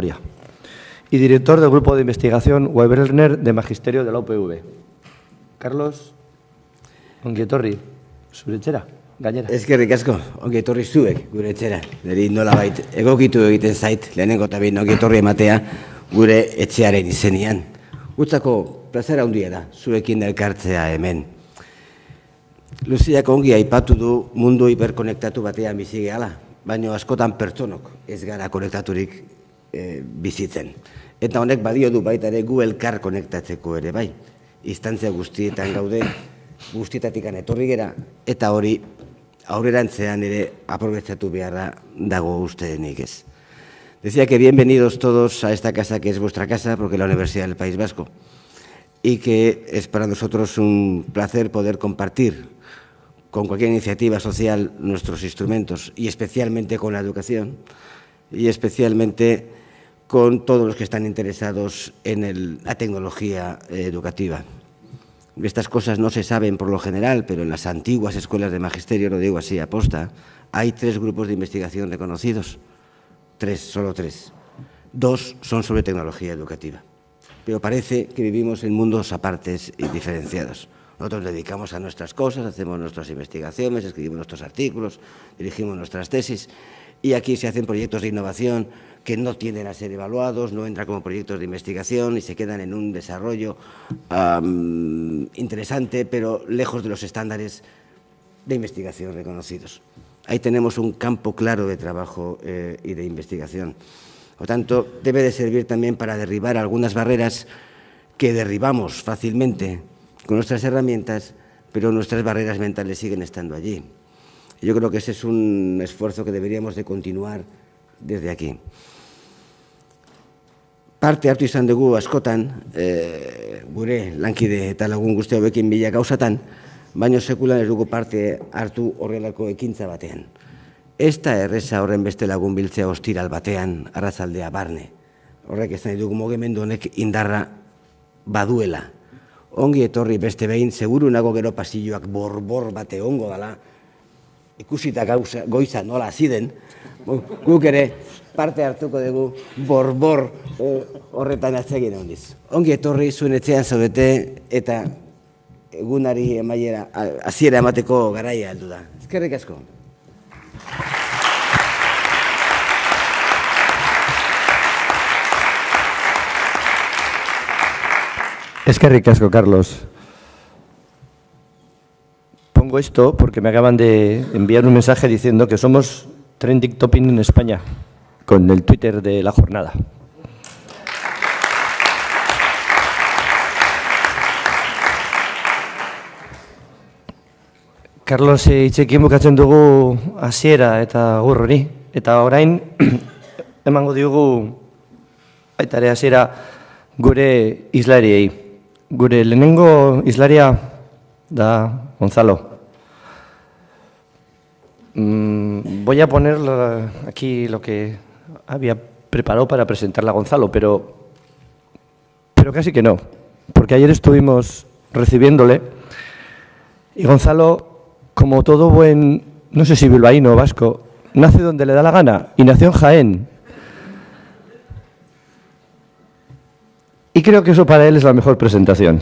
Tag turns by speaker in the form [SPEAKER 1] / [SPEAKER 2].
[SPEAKER 1] Moria. Y director del grupo de investigación Weberner de Magisterio de la UPV. Carlos Ongietorri, zure etxera, gainera.
[SPEAKER 2] Ezkerrik asko, ongi etorri zuek gure etxera. Neri nola bait, egokitu egiten zait, lehenengo eta behin ongi etorri ematea gure etxearen izenian. Gutzako plazera handia da, zuekin elkartzea hemen. Luziak ongi aipatu du mundu hiperkonektatu batean bizi gehala, baino askotan pertsonok ez gara konektaturik eh, bizitzen. Eta honek badio du baita ere gu elkar konektatzeko ere bai. Instantzia guztietan gaude, guztietatik etorri gera, eta hori aurrerantzean ere aprobetsatu beharra dago ustedenik ez. Decía que bienvenidos todos a esta casa que es vuestra casa, porque es la Universidad del País Vasco, y que es para nosotros un placer poder compartir con cualquier iniciativa social nuestros instrumentos, y especialmente con la educación, y especialmente con todos los que están interesados en la tecnología eh, educativa. Estas cosas no se saben por lo general, pero en las antiguas escuelas de magisterio, lo digo así aposta, hay tres grupos de investigación reconocidos. Tres, solo tres. Dos son sobre tecnología educativa. Pero parece que vivimos en mundos apartes y diferenciados. Nosotros dedicamos a nuestras cosas, hacemos nuestras investigaciones, escribimos nuestros artículos, dirigimos nuestras tesis y aquí se hacen proyectos de innovación que no tienden a ser evaluados, no entran como proyectos de investigación y se quedan en un desarrollo interesante, pero lejos de los estándares de investigación reconocidos. Ahí tenemos un campo claro de trabajo eh, y de investigación. Por tanto, debe de servir también para derribar algunas barreras que derribamos fácilmente con nuestras herramientas, pero nuestras barreras mentales siguen estando allí. Yo creo que ese es un esfuerzo que deberíamos de continuar desde aquí. Parte hartu izan dugu askotan, e, gure lankide eta lagun guzti hauekin bila gauzatan, baino sekulan ez dugu parte hartu horrelako ekintza batean. Ez da erreza horren beste lagun biltzea ostiral batean, arrazaldea barne. Horrek ez nahi dugu mogemendu honek indarra baduela. Ongi etorri beste behin, seguru nago gero pasilloak borbor bate ongo dala, ikusita gauza, goiza nola ziden, guk ere parte hartuko dugu borbor eh, horretan atzegin hondiz. Ongi etorri zuen etxean zaudete eta egunari emaiera hasiera emateko garaia heldu da. Ezkerrik asko.
[SPEAKER 1] Eskerrik asko, Carlos. Pongo esto porque me acaban de enviar un mensaje diciendo que somos trending topic en España con el Twitter de la jornada. Carlos itxekin bukatzen dugu hasiera eta gur hori. Eta orain, emango diogu baita ere hasiera gure islariei. Gure lehenengo islaria da Gonzalo. Mm, voy a poner aquí lo que había preparado para presentarla a Gonzalo, pero, pero casi que no, porque ayer estuvimos recibiéndole y Gonzalo, como todo buen, no sé si bilbaíno o vasco, nace donde le da la gana y nació en Jaén. Y creo que eso para él es la mejor presentación.